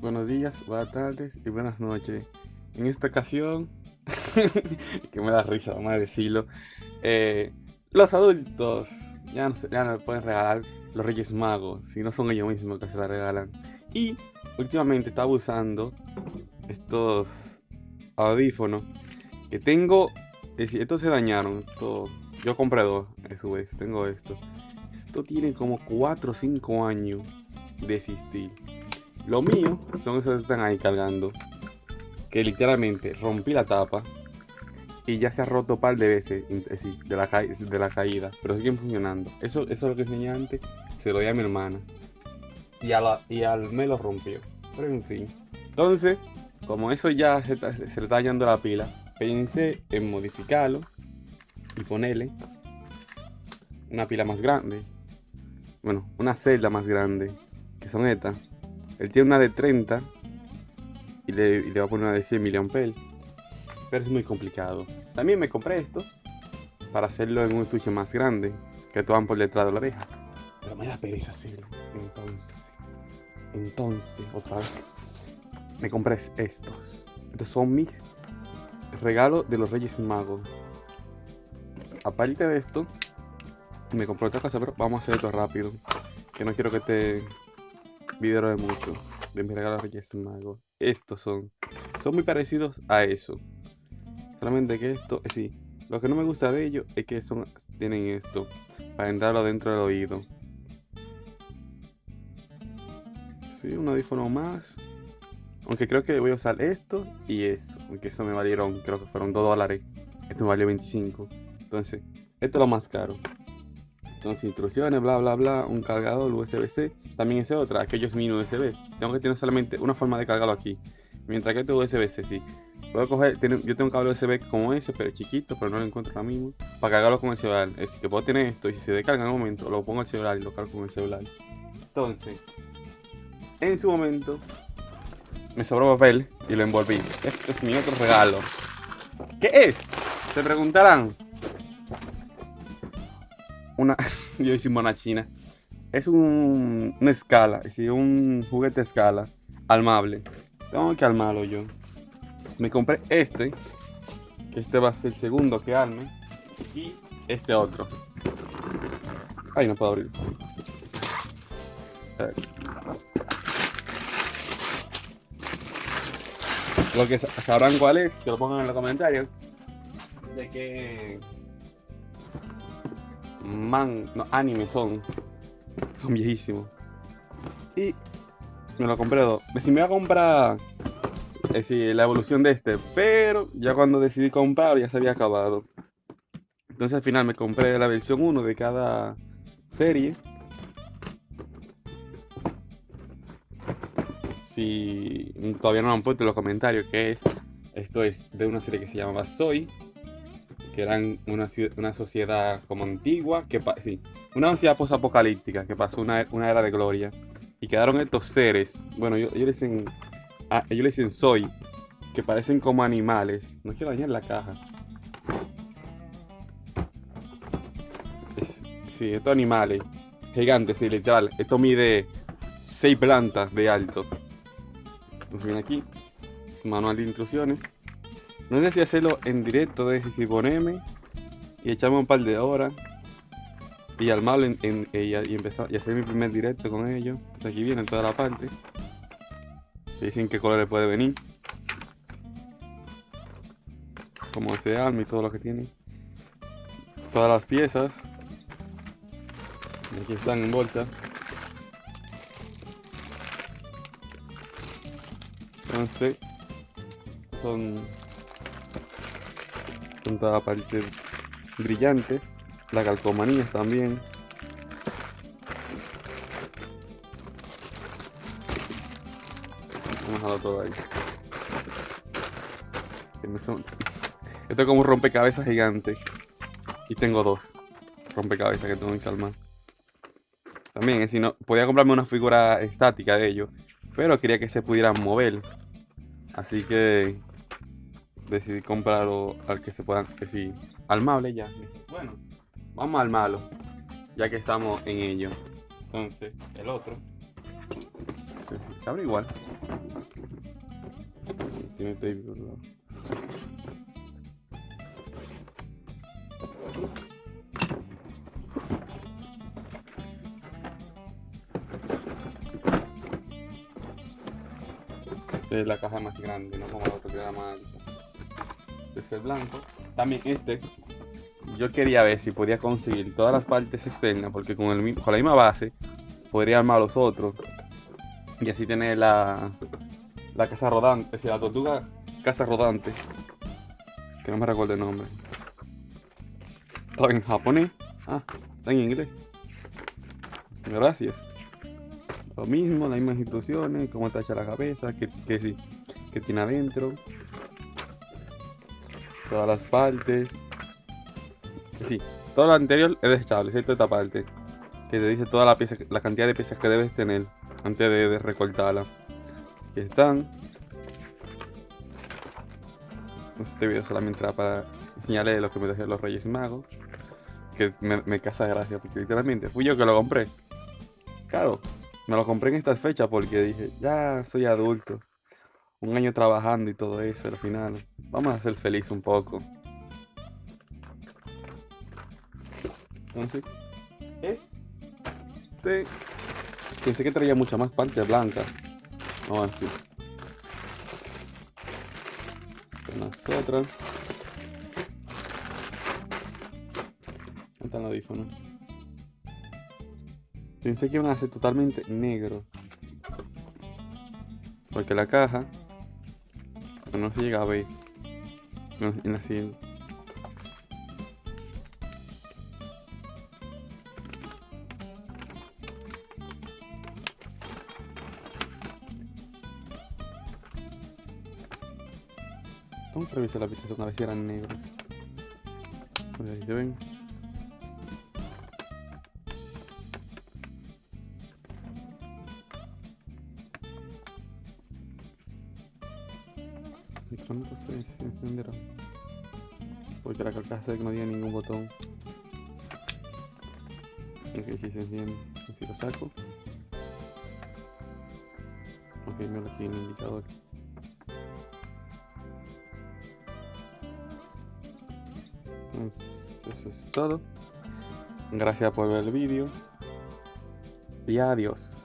Buenos días, buenas tardes y buenas noches. En esta ocasión, que me da risa, vamos a decirlo, eh, los adultos ya no, ya no pueden regalar los Reyes Magos, si no son ellos mismos que se la regalan. Y últimamente estaba usando estos audífonos que tengo, estos se dañaron, yo compré dos, a su vez, tengo esto. Esto tiene como 4 o 5 años de existir. Lo mío son esos que están ahí cargando. Que literalmente rompí la tapa. Y ya se ha roto un par de veces sí, de, la de la caída. Pero siguen funcionando. Eso, eso es lo que enseñé antes. Se lo di a mi hermana. Y, a la, y al me lo rompió. Pero en fin. Entonces, como eso ya se, se le está dañando la pila. Pensé en modificarlo. Y ponerle una pila más grande. Bueno, una celda más grande. Que son estas él tiene una de 30 y le, va a poner una de 100 mAh. Pero es muy complicado. También me compré esto para hacerlo en un estuche más grande que toman por detrás de la oreja. Pero me da pereza hacerlo. Entonces, entonces, otra vez, me compré estos. Estos son mis regalos de los Reyes Magos. Aparte de esto, me compré otra cosa, pero vamos a hacer esto rápido. Que no quiero que te video de mucho de mis regalos Reyes Magos. Estos son. Son muy parecidos a eso. Solamente que esto, eh, sí. Lo que no me gusta de ellos es que son tienen esto. Para entrarlo dentro del oído. Sí, un audífono más. Aunque creo que voy a usar esto y eso. Aunque eso me valieron, creo que fueron 2 dólares. Esto me valió 25. Entonces, esto es lo más caro. Entonces, instrucciones, bla, bla, bla, un cargador USB-C. También ese otra, aquellos mini USB. Tengo que tener solamente una forma de cargarlo aquí. Mientras que este USB-C, sí. Puedo coger, yo tengo un cable USB como ese, pero chiquito, pero no lo encuentro ahora mismo. Para cargarlo con el celular. Es decir, que puedo tener esto y si se descarga en un momento, lo pongo al celular y lo cargo con el celular. Entonces, en su momento, me sobró papel y lo envolví. Este es mi otro regalo. ¿Qué es? Se preguntarán una. yo hice una china. Es un, una escala, es decir, un juguete escala armable. Tengo que armarlo yo. Me compré este, que este va a ser el segundo que arme, y este otro. Ay, no puedo abrir. Lo que sabrán cuál es, que lo pongan en los comentarios. De que man, no, anime son. Son viejísimos. Y me lo compré dos. Si me voy a comprar es decir, la evolución de este, pero ya cuando decidí comprar ya se había acabado. Entonces al final me compré la versión 1 de cada serie. Si todavía no me han puesto en los comentarios qué es, esto es de una serie que se llamaba Soy que eran una, una sociedad como antigua, que sí, una sociedad posapocalíptica que pasó una, una, era de gloria. Y quedaron estos seres, bueno, ellos, dicen, ah, ellos le dicen soy, que parecen como animales. No quiero dañar la caja. sí, estos animales, gigantes, sí, literal. Esto mide 6 plantas de alto. Entonces, aquí, su manual de instrucciones. No sé si hacerlo en directo, de si ponerme y echarme un par de horas y armarlo en, y, empezar y hacer mi primer directo con ellos. Aquí viene toda la parte. Dicen qué colores puede venir. Como se arma y todo lo que tiene. Todas las piezas. Aquí están en bolsa. Entonces son son todas partes brillantes, la calcomanía también. Dejarlo todo ahí. Esto es como un rompecabezas gigante. Y tengo dos rompecabezas que tengo que calmar. También, si no, podía comprarme una figura estática de ellos. Pero quería que se pudieran mover. Así que decidí comprarlo al que se puedan decir armable ya. Bueno, vamos a armarlo. Ya que estamos en ello. Entonces, el otro. Se, se abre igual. Tiene tape. Esta es la caja más grande, no como la otra que era más. Este es blanco. También este, yo quería ver si podía conseguir todas las partes externas, porque con, el, con la misma base podría armar los otros. Y así tener la, la casa rodante, es decir, la tortuga casa rodante. Que no me recuerdo el nombre. Está en japonés. Ah, está en inglés. Gracias. Lo mismo, las mismas instrucciones, cómo está hecha la cabeza, que, que tiene adentro. Todas las partes. Sí, todo lo anterior es desechable, excepto esta parte. Que te dice toda la pieza, la cantidad de piezas que debes tener antes de, de recortarla. Aquí están. Este video solamente era para enseñarles lo que me dejaron los Reyes Magos. Que me, me casa gracia, porque literalmente fui yo que lo compré. Claro, me lo compré en estas fechas porque dije, ya soy adulto. Un año trabajando y todo eso, al final. Vamos a ser felices un poco. Entonces, este. Pensé que traía mucha más parte blanca. Vamos así. Con las otras. ¿Dónde está el audífono? Pensé que iban a ser totalmente negro. Porque la caja no se llega a ver en la siguiente. Tengo que revisar la aplicación a ver si eran negros. A ver, ahí se ven. ¿Y cuándo se, se? Porque la carcasa que no tiene ningún botón. Ok, si se enciende. Si lo saco. Ok, mira aquí el indicador. Eso es todo. Gracias por ver el vídeo. Y adiós.